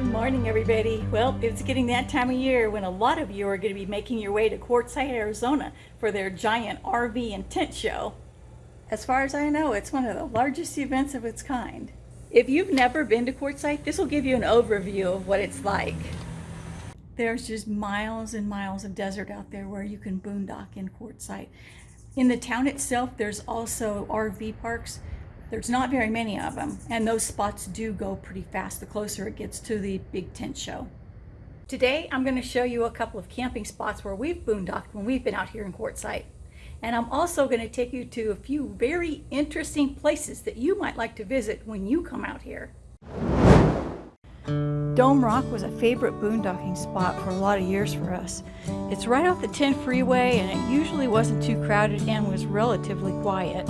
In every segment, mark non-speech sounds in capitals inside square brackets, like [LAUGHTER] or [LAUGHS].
Good morning, everybody. Well, it's getting that time of year when a lot of you are going to be making your way to Quartzsite, Arizona for their giant RV and tent show. As far as I know, it's one of the largest events of its kind. If you've never been to Quartzsite, this will give you an overview of what it's like. There's just miles and miles of desert out there where you can boondock in Quartzsite. In the town itself, there's also RV parks there's not very many of them, and those spots do go pretty fast the closer it gets to the big tent show. Today, I'm going to show you a couple of camping spots where we've boondocked when we've been out here in Quartzsite. And I'm also going to take you to a few very interesting places that you might like to visit when you come out here. Dome Rock was a favorite boondocking spot for a lot of years for us. It's right off the 10 freeway and it usually wasn't too crowded and was relatively quiet.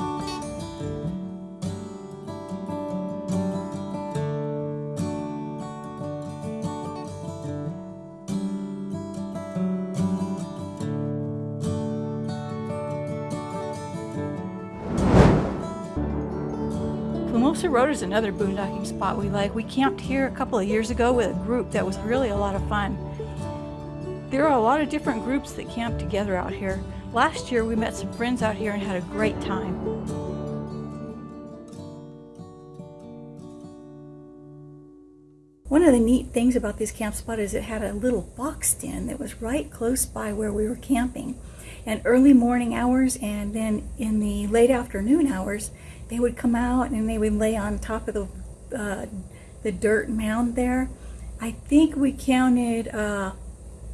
Road is another boondocking spot we like. We camped here a couple of years ago with a group that was really a lot of fun. There are a lot of different groups that camp together out here. Last year we met some friends out here and had a great time. One of the neat things about this camp spot is it had a little box den that was right close by where we were camping. And early morning hours and then in the late afternoon hours, they would come out and they would lay on top of the, uh, the dirt mound there. I think we counted uh,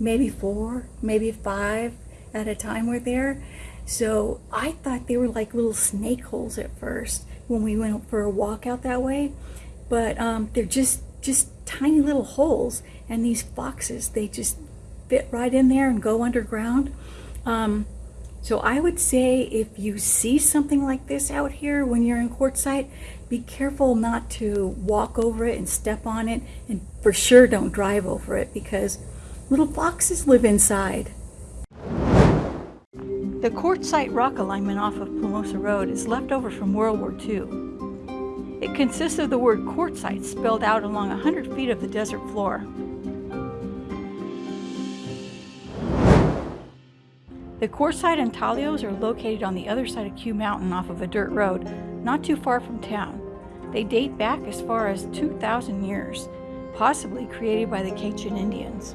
maybe four, maybe five at a time were there. So I thought they were like little snake holes at first when we went for a walk out that way. But um, they're just, just tiny little holes. And these foxes, they just fit right in there and go underground. Um, so I would say if you see something like this out here when you're in Quartzsite, be careful not to walk over it and step on it, and for sure don't drive over it because little foxes live inside. The Quartzsite rock alignment off of Plumosa Road is left over from World War II. It consists of the word Quartzsite spelled out along 100 feet of the desert floor. The Quartzsite intaglios are located on the other side of Q Mountain off of a dirt road, not too far from town. They date back as far as 2,000 years, possibly created by the Quechan Indians.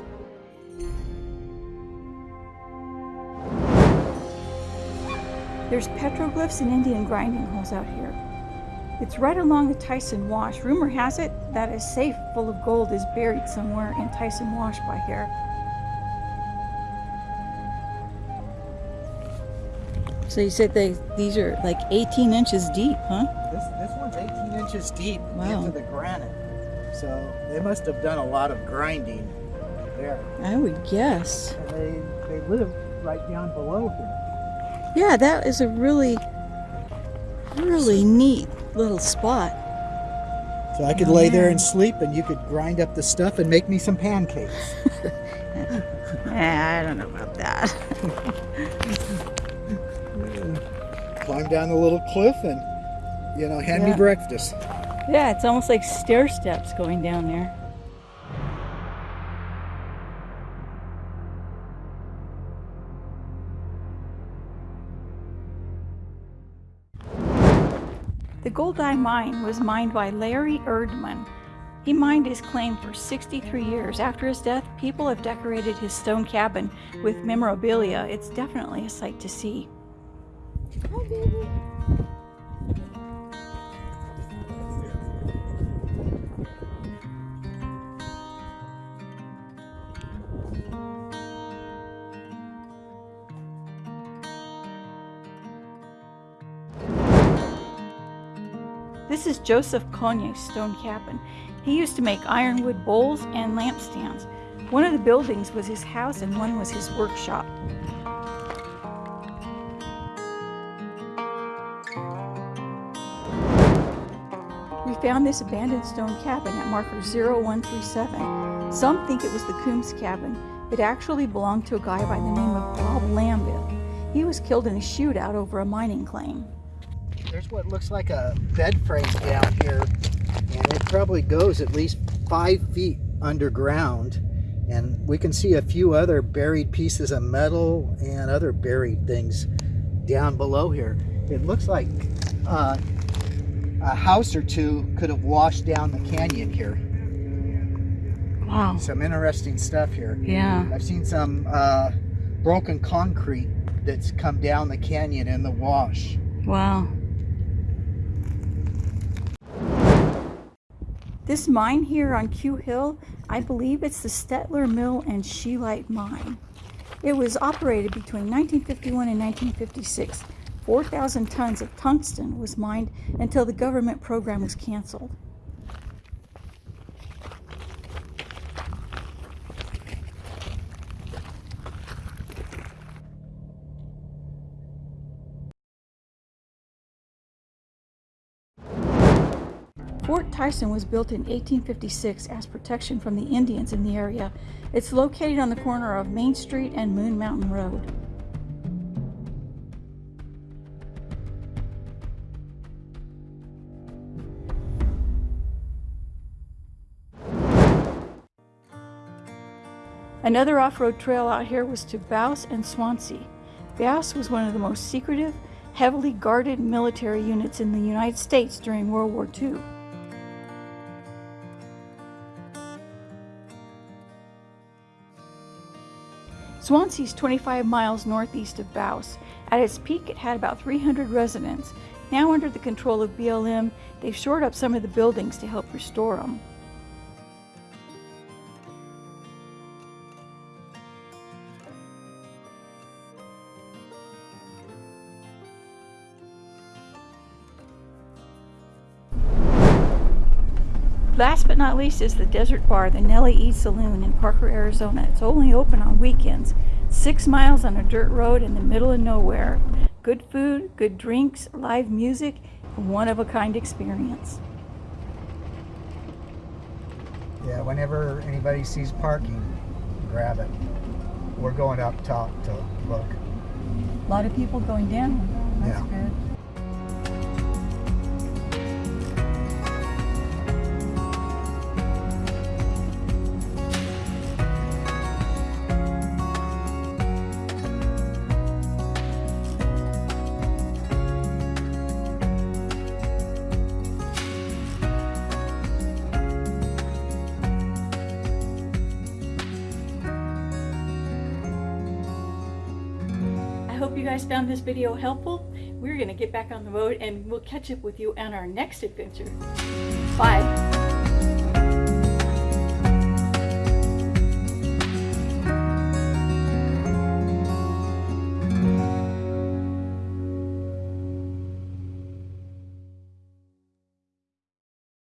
There's petroglyphs and Indian grinding holes out here. It's right along the Tyson Wash. Rumor has it that a safe full of gold is buried somewhere in Tyson Wash by here. So you said they these are like 18 inches deep, huh? This, this one's 18 inches deep wow. into the granite. So they must have done a lot of grinding there. I would guess. And they, they live right down below here. Yeah, that is a really, really neat little spot. So I could oh, lay there and sleep and you could grind up the stuff and make me some pancakes. [LAUGHS] I don't know about that. [LAUGHS] climb down the little cliff and, you know, hand yeah. me breakfast. Yeah, it's almost like stair steps going down there. The Goldeye mine was mined by Larry Erdman. He mined his claim for 63 years. After his death, people have decorated his stone cabin with memorabilia. It's definitely a sight to see. This is Joseph Conye's stone cabin. He used to make ironwood bowls and lampstands. One of the buildings was his house and one was his workshop. Found this abandoned stone cabin at marker 0137. Some think it was the Coombs cabin. It actually belonged to a guy by the name of Bob Lambic. He was killed in a shootout over a mining claim. There's what looks like a bed frame down here, and it probably goes at least five feet underground and we can see a few other buried pieces of metal and other buried things down below here. It looks like uh, a house or two could have washed down the canyon here. Wow. Some interesting stuff here. Yeah. I've seen some uh, broken concrete that's come down the canyon in the wash. Wow. This mine here on Q Hill, I believe it's the Stetler Mill and Scheelite Mine. It was operated between 1951 and 1956. 4,000 tons of tungsten was mined until the government program was canceled. Fort Tyson was built in 1856 as protection from the Indians in the area. It's located on the corner of Main Street and Moon Mountain Road. Another off-road trail out here was to Bouse and Swansea. Bouse was one of the most secretive, heavily guarded military units in the United States during World War II. Swansea is 25 miles northeast of Bouse. At its peak, it had about 300 residents. Now, under the control of BLM, they've shored up some of the buildings to help restore them. Last but not least is the Desert Bar, the Nellie E Saloon in Parker, Arizona. It's only open on weekends. Six miles on a dirt road in the middle of nowhere. Good food, good drinks, live music, one of a kind experience. Yeah, whenever anybody sees parking, grab it. We're going up top to look. A lot of people going down. That's Yeah. good. Hope you guys found this video helpful. We're going to get back on the road and we'll catch up with you on our next adventure. Bye.